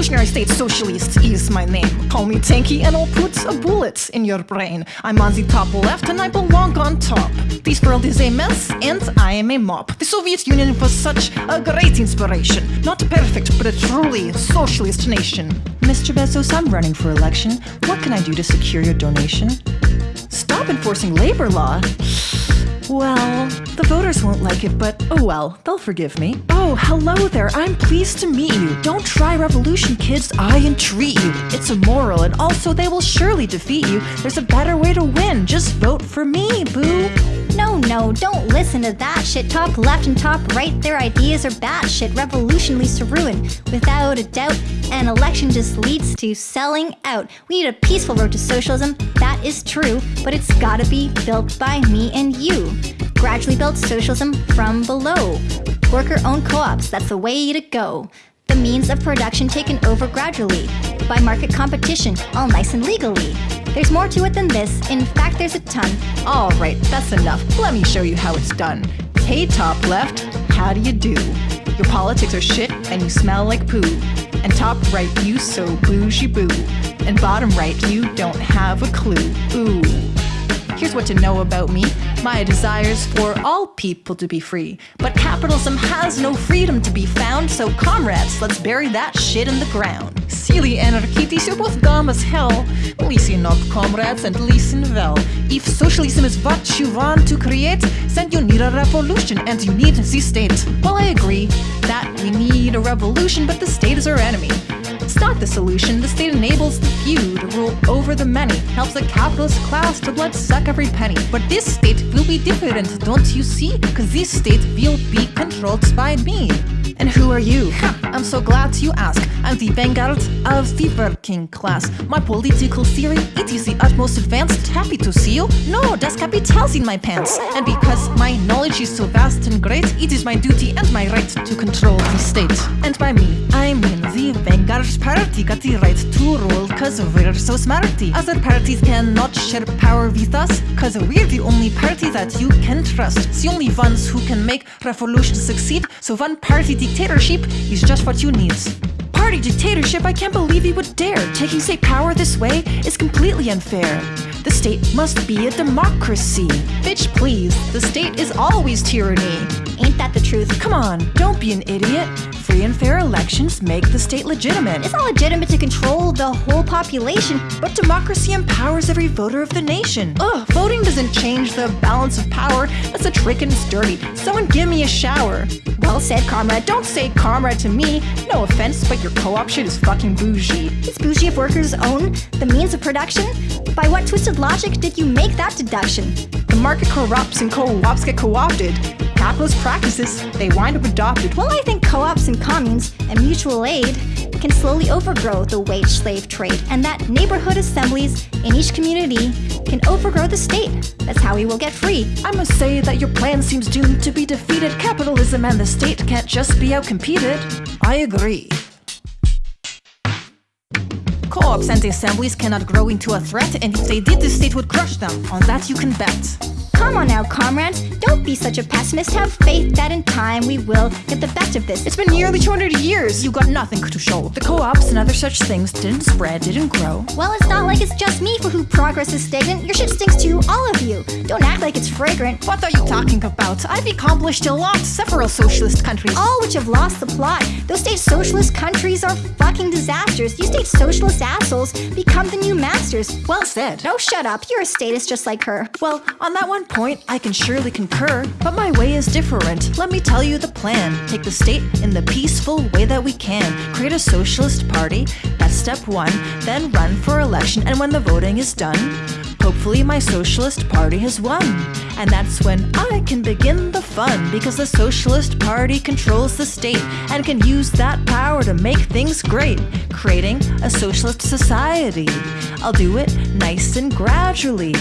Revolutionary State Socialist is my name. Call me Tanky and I'll put a bullet in your brain. I'm on the top left and I belong on top. This world is a mess and I am a mop. The Soviet Union was such a great inspiration. Not perfect, but a truly socialist nation. Mr. Bezos, I'm running for election. What can I do to secure your donation? Stop enforcing labor law. Well, the voters won't like it, but oh well, they'll forgive me. Oh, hello there, I'm pleased to meet you. Don't try revolution, kids, I entreat you. It's immoral, and also they will surely defeat you. There's a better way to win, just vote for me, boo. No, no, don't listen to that shit. Top left and top right, their ideas are batshit. Revolution leads to ruin, without a doubt. An election just leads to selling out. We need a peaceful road to socialism, that is true, but it's gotta be built by me and you. Gradually build socialism from below. Worker-owned co-ops, that's the way to go. The means of production taken over gradually, by market competition, all nice and legally. There's more to it than this, in fact there's a ton. Alright, that's enough. Let me show you how it's done. Hey, top left, how do you do? Your politics are shit and you smell like poo. And top right, you so bougie boo. And bottom right, you don't have a clue. Ooh. Here's what to know about me. My desires for all people to be free. But capitalism has no freedom to be found, so comrades, let's bury that shit in the ground. Silly anarchists, you're both dumb as hell. Listen up, comrades, and listen well. If socialism is what you want to create, then you need a revolution and you need the state. Well, I agree that we need a revolution, but the state is our enemy. It's not the solution. The state enables the few to rule over the many, helps the capitalist class to blood suck every penny. But this state will be different, don't you see? Cause this state will be controlled by me. And who are you? I'm so glad you ask. I'm the vanguard of the working class. My political theory, it is the utmost advanced. Happy to see you? No, das Kapitals in my pants. And because my knowledge is so vast and great, it is my duty and my right to control the state. And by me, vanguard party got the right to rule cause we're so smarty. Other parties cannot share power with us cause we're the only party that you can trust. It's The only ones who can make revolution succeed, so one party dictatorship is just what you need. Party dictatorship, I can't believe he would dare. Taking state power this way is completely unfair. The state must be a democracy. Bitch, please, the state is always tyranny. Ain't that the truth? Come on, don't be an idiot. Free and fair elections make the state legitimate. It's not legitimate to control the whole population. But democracy empowers every voter of the nation. Ugh, voting doesn't change the balance of power. That's a trick and it's dirty. Someone give me a shower. Well said, comrade. Don't say comrade to me. No offense, but your co-op shit is fucking bougie. It's bougie if workers own the means of production? By what twisted logic did you make that deduction? The market corrupts and co-ops get co-opted. Capitalist practices, they wind up adopted. Well, I think co-ops and communes and mutual aid can slowly overgrow the wage slave trade, and that neighborhood assemblies in each community can overgrow the state. That's how we will get free. I must say that your plan seems doomed to be defeated. Capitalism and the state can't just be outcompeted. I agree. Co-ops and assemblies cannot grow into a threat, and if they did, the state would crush them. On that you can bet. Come on now, comrades. Don't be such a pessimist. Have faith that in time we will get the best of this. It's been nearly 200 years. You got nothing to show. The co-ops and other such things didn't spread, didn't grow. Well, it's not like it's just me for who progress is stagnant. Your shit stinks too, all of you. Don't act like it's fragrant. What are you talking about? I've accomplished a lot. Several socialist countries. All which have lost the plot. Those state socialist countries are fucking disasters. You state socialist assholes become the new masters. Well said. No, shut up. You're a statist just like her. Well, on that one point, I can surely concur, but my way is different. Let me tell you the plan. Take the state in the peaceful way that we can. Create a socialist party, that's step one. Then run for election, and when the voting is done, hopefully my socialist party has won. And that's when I can begin the fun, because the socialist party controls the state and can use that power to make things great, creating a socialist society. I'll do it nice and gradually.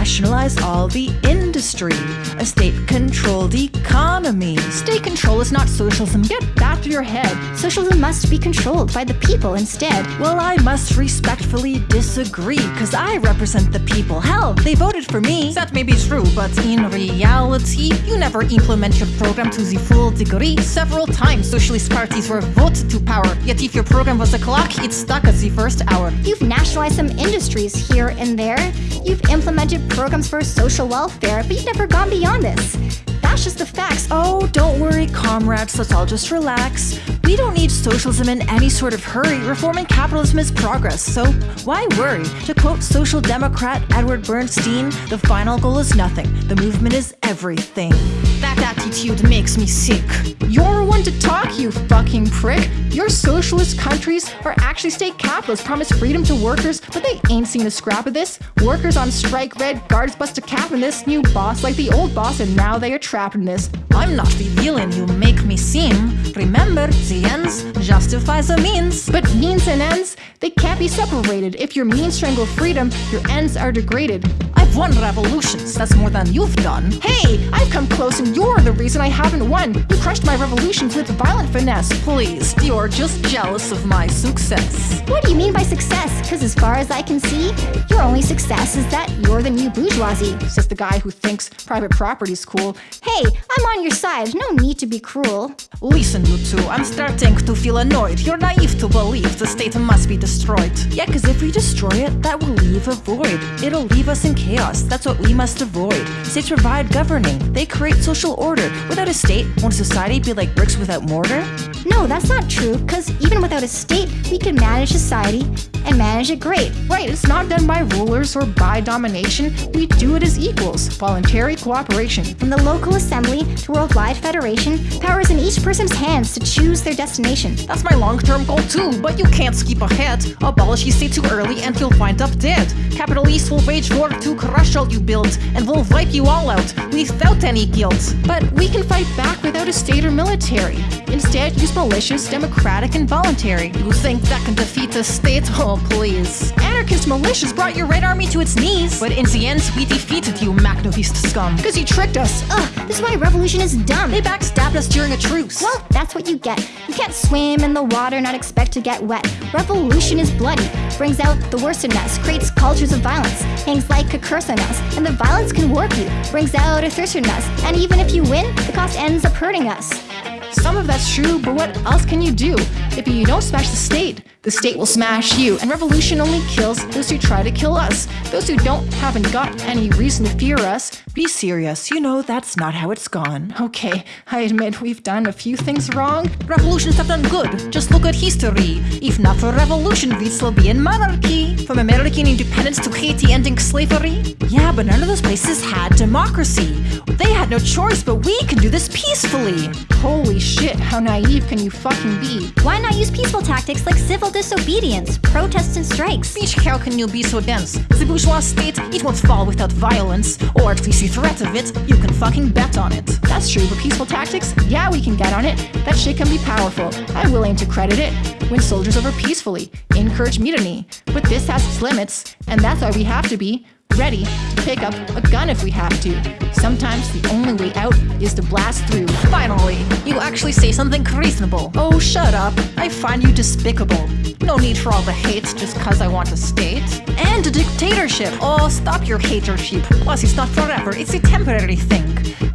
Nationalize all the industry. A state-controlled economy. State control is not socialism. Get back to your head. Socialism must be controlled by the people instead. Well, I must respectfully disagree, cause I represent the people. Hell, they voted for me. That may be true, but in reality, you never implement your program to the full degree. Several times, socialist parties were voted to power, yet if your program was a clock, it stuck at the first hour. You've nationalized some industries here and there. You've implemented programs for social welfare, but you've never gone beyond this. That's just the facts. Oh, don't worry, comrades, let's all just relax. We don't need socialism in any sort of hurry. Reforming capitalism is progress, so why worry? To quote social democrat Edward Bernstein, the final goal is nothing, the movement is everything. That attitude makes me sick. You're the one to talk, you fucking prick. Your socialist countries are actually state capitalists, promise freedom to workers, but they ain't seen a scrap of this. Workers on strike, red guards bust a cap in this. New boss like the old boss, and now they are trapped in this. I'm not the villain you make me seem. Remember, the ends justify the means. But means and ends, they can't be separated. If your means strangle freedom, your ends are degraded. I've won revolutions, that's more than you've done. Hey, I've come close and you're the reason I haven't won. You crushed my revolutions with violent finesse. Please, you're just jealous of my success. What do you mean by success? Because as far as I can see, your only success is that you're the new bourgeoisie. Says the guy who thinks private property's cool. Hey, I'm on your side. No need to be cruel. Listen, you two, I'm starting to feel annoyed. You're naive to believe the state must be destroyed. Yeah, cause if we destroy it, that will leave a void. It'll leave us in chaos. That's what we must avoid. States provide governing, they create social order. Without a state, won't society be like bricks without mortar? No, that's not true, because even without a state, we can manage society and manage it great. Right, it's not done by rulers or by domination. We do it as equals. Voluntary cooperation. From the local assembly to worldwide federation, power is in each person's hands to choose their destination. That's my long-term goal too, but you can't skip ahead. Abolish the state too early and you'll wind up dead. Capitalists will wage war to crush all you build, and will wipe you all out without any guilt. But we can fight back without a state or military. Instead, use militias, democratic, and voluntary. You think that can defeat the state? Oh, please. Anarchist militias brought your Red Army to its knees. But in the end, we defeated you, Makhnovist scum. Because you tricked us. Ugh, this is why revolution is dumb. They backstabbed us during a truce. Well, that's what you get. You can't swim in the water and not expect to get wet. Revolution is bloody, brings out the worst in us, creates cultures of violence, hangs like a curse on us, and the violence can warp you, brings out a thirst in us, and even if you win, the cost ends up hurting us. Some of that's true, but what else can you do? If you don't smash the state, the state will smash you. And revolution only kills those who try to kill us. Those who don't haven't got any reason to fear us. Be serious, you know that's not how it's gone. Okay, I admit we've done a few things wrong. Revolutions have done good. Just look at history. If not for revolution, we'd still be in monarchy. From American independence to Haiti ending slavery. Yeah, but none of those places had democracy. They had no choice, but we can do this peacefully. Holy shit, how naive can you fucking be? Why not use peaceful tactics like civil disobedience, protests, and strikes? Bitch, how can you be so dense? The bourgeois state, it won't fall without violence. Or at least the threat of it, you can fucking bet on it. That's true, but peaceful tactics? Yeah, we can get on it. That shit can be powerful. I'm willing to credit it. Win soldiers over peacefully. Encourage mutiny. But this has its limits, and that's why we have to be ready to pick up a gun if we have to. Sometimes the only way out is to blast through. Finally, you actually say something reasonable. Oh, shut up. I find you despicable. No need for all the hate just cause I want a state. And a dictatorship. Oh, stop your hatership. Plus, it's not forever, it's a temporary thing.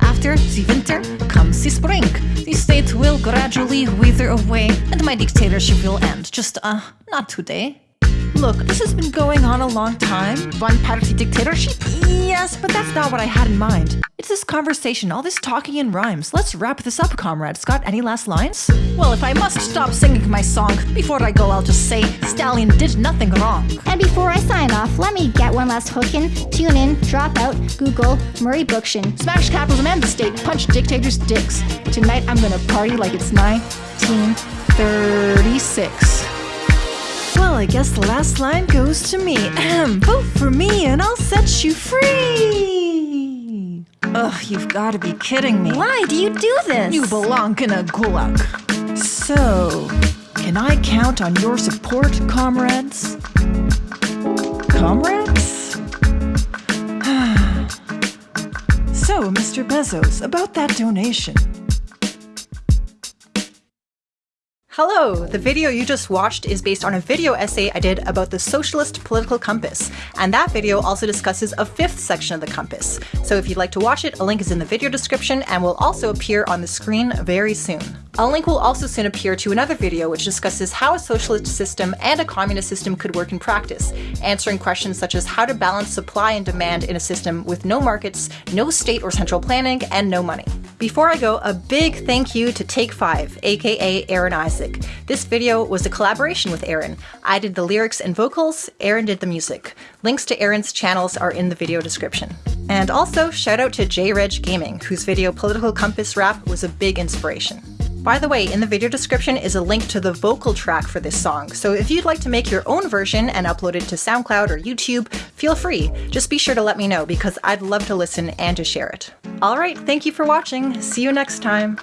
After the winter comes the spring. The state will gradually wither away, and my dictatorship will end. Just, uh, not today. Look, this has been going on a long time. One party dictatorship? Yes, but that's not what I had in mind. It's this conversation, all this talking in rhymes. Let's wrap this up, comrades. Got any last lines? Well, if I must stop singing my song, before I go, I'll just say Stalin did nothing wrong. And before I sign off, let me get one last hook in. Tune in, drop out, Google Murray Bookchin. Smash capitalism and the state, punch dictators' dicks. Tonight I'm gonna party like it's 1936. Well, I guess the last line goes to me. Ahem, vote for me and I'll set you free. Ugh, you've got to be kidding me. Why do you do this? You belong in a gulag. So, can I count on your support, comrades? Comrades? so, Mr. Bezos, about that donation. Hello! The video you just watched is based on a video essay I did about the socialist political compass, and that video also discusses a fifth section of the compass. So if you'd like to watch it, a link is in the video description and will also appear on the screen very soon. A link will also soon appear to another video which discusses how a socialist system and a communist system could work in practice, answering questions such as how to balance supply and demand in a system with no markets, no state or central planning, and no money. Before I go, a big thank you to Take 5, aka Aaron Isaac. This video was a collaboration with Aaron. I did the lyrics and vocals, Aaron did the music. Links to Aaron's channels are in the video description. And also, shout out to JReg Gaming, whose video Political Compass Rap was a big inspiration. By the way, in the video description is a link to the vocal track for this song, so if you'd like to make your own version and upload it to SoundCloud or YouTube, feel free. Just be sure to let me know because I'd love to listen and to share it. Alright, thank you for watching. See you next time.